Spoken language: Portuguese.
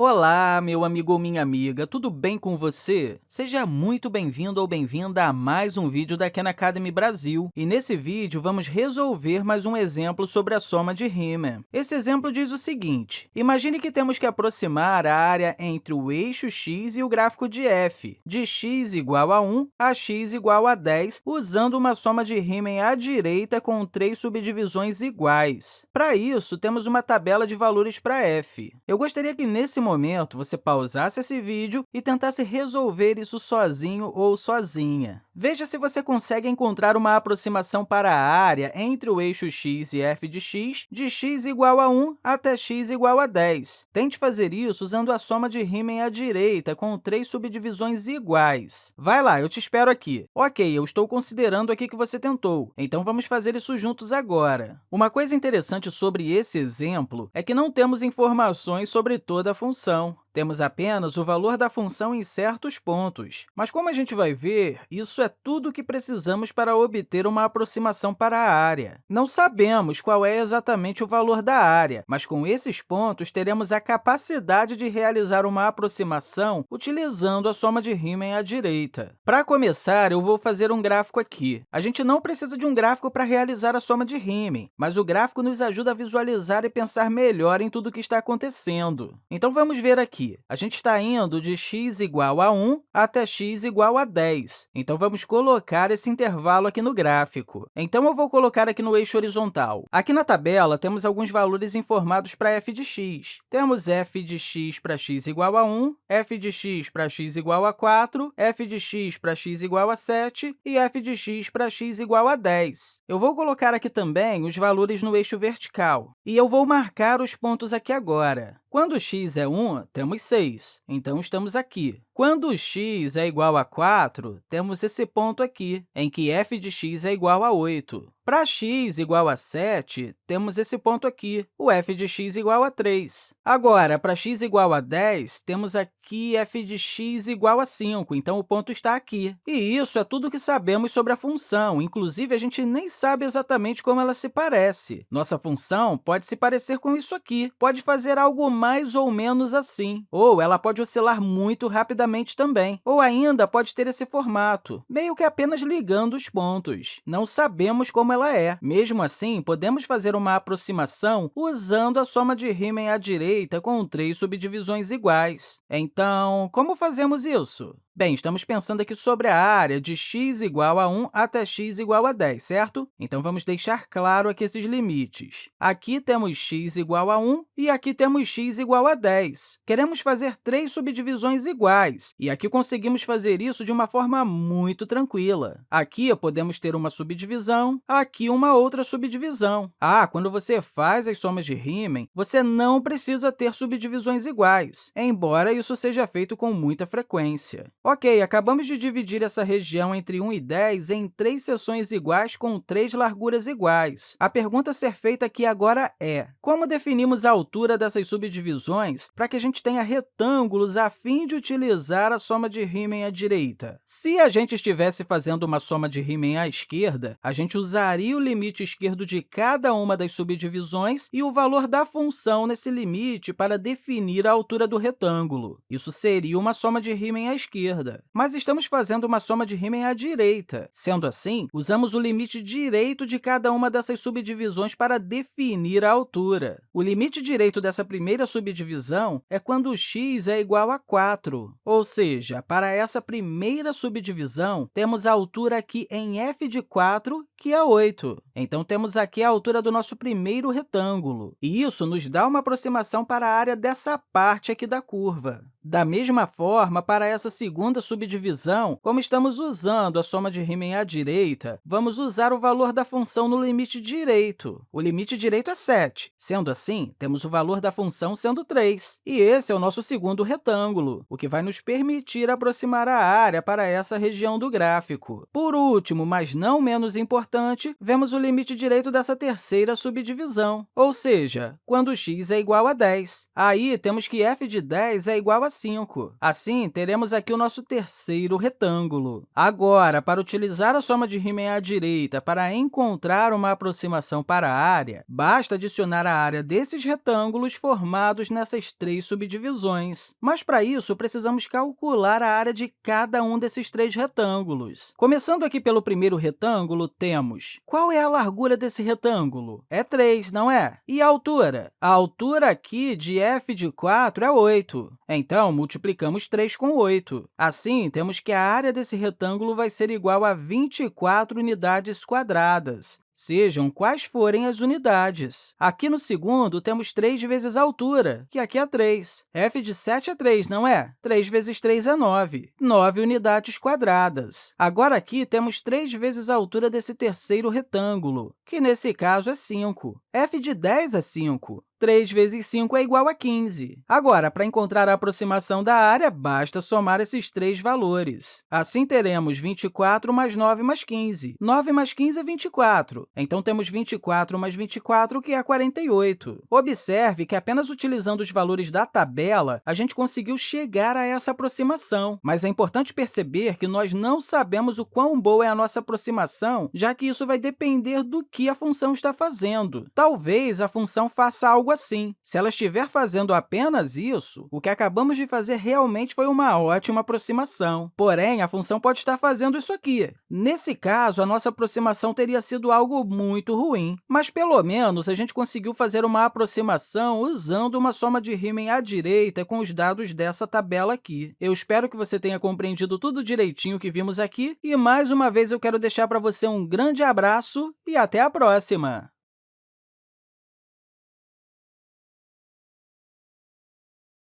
Olá, meu amigo ou minha amiga, tudo bem com você? Seja muito bem-vindo ou bem-vinda a mais um vídeo da Khan Academy Brasil. E nesse vídeo, vamos resolver mais um exemplo sobre a soma de Riemann. Esse exemplo diz o seguinte, imagine que temos que aproximar a área entre o eixo x e o gráfico de f, de x igual a 1 a x igual a 10, usando uma soma de Riemann à direita com três subdivisões iguais. Para isso, temos uma tabela de valores para f. Eu gostaria que, nesse momento, você pausasse esse vídeo e tentasse resolver isso sozinho ou sozinha. Veja se você consegue encontrar uma aproximação para a área entre o eixo x e f de x, de x igual a 1 até x igual a 10. Tente fazer isso usando a soma de Riemann à direita, com três subdivisões iguais. Vai lá, eu te espero aqui. Ok, eu estou considerando aqui que você tentou, então vamos fazer isso juntos agora. Uma coisa interessante sobre esse exemplo é que não temos informações sobre toda a função função. Temos apenas o valor da função em certos pontos. Mas, como a gente vai ver, isso é tudo o que precisamos para obter uma aproximação para a área. Não sabemos qual é exatamente o valor da área, mas com esses pontos teremos a capacidade de realizar uma aproximação utilizando a soma de Riemann à direita. Para começar, eu vou fazer um gráfico aqui. A gente não precisa de um gráfico para realizar a soma de Riemann, mas o gráfico nos ajuda a visualizar e pensar melhor em tudo o que está acontecendo. Então, vamos ver aqui a gente está indo de x igual a 1 até x igual a 10. Então, vamos colocar esse intervalo aqui no gráfico. Então, eu vou colocar aqui no eixo horizontal. Aqui na tabela, temos alguns valores informados para f de x. Temos f de x para x igual a 1, f de x para x igual a 4, f de x para x igual a 7 e f de x para x igual a 10. Eu vou colocar aqui também os valores no eixo vertical. E eu vou marcar os pontos aqui agora. Quando x é 1, temos 6, então estamos aqui. Quando x é igual a 4, temos esse ponto aqui, em que f de x é igual a 8. Para x igual a 7, temos esse ponto aqui, o f de x igual a 3. Agora, para x igual a 10, temos aqui f de x igual a 5, então o ponto está aqui. E isso é tudo que sabemos sobre a função, inclusive a gente nem sabe exatamente como ela se parece. Nossa função pode se parecer com isso aqui, pode fazer algo mais ou menos assim, ou ela pode oscilar muito rapidamente também, ou ainda pode ter esse formato, meio que apenas ligando os pontos. Não sabemos como ela é. Mesmo assim, podemos fazer uma aproximação usando a soma de Riemann à direita com três subdivisões iguais. Então, como fazemos isso? Bem, estamos pensando aqui sobre a área de x igual a 1 até x igual a 10, certo? Então, vamos deixar claro aqui esses limites. Aqui temos x igual a 1 e aqui temos x igual a 10. Queremos fazer três subdivisões iguais, e aqui conseguimos fazer isso de uma forma muito tranquila. Aqui podemos ter uma subdivisão, aqui uma outra subdivisão. Ah, quando você faz as somas de Riemann, você não precisa ter subdivisões iguais, embora isso seja feito com muita frequência. Ok, acabamos de dividir essa região entre 1 e 10 em três seções iguais com três larguras iguais. A pergunta a ser feita aqui agora é, como definimos a altura dessas subdivisões para que a gente tenha retângulos a fim de utilizar a soma de Riemann à direita? Se a gente estivesse fazendo uma soma de Riemann à esquerda, a gente usaria o limite esquerdo de cada uma das subdivisões e o valor da função nesse limite para definir a altura do retângulo. Isso seria uma soma de Riemann à esquerda esquerda, mas estamos fazendo uma soma de Riemann à direita. Sendo assim, usamos o limite direito de cada uma dessas subdivisões para definir a altura. O limite direito dessa primeira subdivisão é quando x é igual a 4, ou seja, para essa primeira subdivisão, temos a altura aqui em f de 4, que é 8. Então, temos aqui a altura do nosso primeiro retângulo, e isso nos dá uma aproximação para a área dessa parte aqui da curva. Da mesma forma, para essa segunda subdivisão, como estamos usando a soma de Riemann à direita, vamos usar o valor da função no limite direito. O limite direito é 7. Sendo assim, temos o valor da função sendo 3. E esse é o nosso segundo retângulo, o que vai nos permitir aproximar a área para essa região do gráfico. Por último, mas não menos importante, vemos o limite direito dessa terceira subdivisão, ou seja, quando x é igual a 10. Aí, temos que f de 10 é igual a a 5. Assim, teremos aqui o nosso terceiro retângulo. Agora, para utilizar a soma de Riemann à direita para encontrar uma aproximação para a área, basta adicionar a área desses retângulos formados nessas três subdivisões. Mas, para isso, precisamos calcular a área de cada um desses três retângulos. Começando aqui pelo primeiro retângulo, temos... Qual é a largura desse retângulo? É 3, não é? E a altura? A altura aqui de f de 4 é 8. Então, multiplicamos 3 com 8. Assim, temos que a área desse retângulo vai ser igual a 24 unidades quadradas sejam quais forem as unidades. Aqui no segundo, temos 3 vezes a altura, que aqui é 3. f de 7 é 3, não é? 3 vezes 3 é 9, 9 unidades quadradas. Agora, aqui, temos 3 vezes a altura desse terceiro retângulo, que nesse caso é 5. f de 10 é 5. 3 vezes 5 é igual a 15. Agora, para encontrar a aproximação da área, basta somar esses três valores. Assim, teremos 24 mais 9 mais 15. 9 mais 15 é 24. Então, temos 24 mais 24, que é 48. Observe que, apenas utilizando os valores da tabela, a gente conseguiu chegar a essa aproximação. Mas é importante perceber que nós não sabemos o quão boa é a nossa aproximação, já que isso vai depender do que a função está fazendo. Talvez a função faça algo algo assim. Se ela estiver fazendo apenas isso, o que acabamos de fazer realmente foi uma ótima aproximação. Porém, a função pode estar fazendo isso aqui. Nesse caso, a nossa aproximação teria sido algo muito ruim. Mas, pelo menos, a gente conseguiu fazer uma aproximação usando uma soma de Riemann à direita com os dados dessa tabela aqui. Eu espero que você tenha compreendido tudo direitinho que vimos aqui. E, mais uma vez, eu quero deixar para você um grande abraço e até a próxima!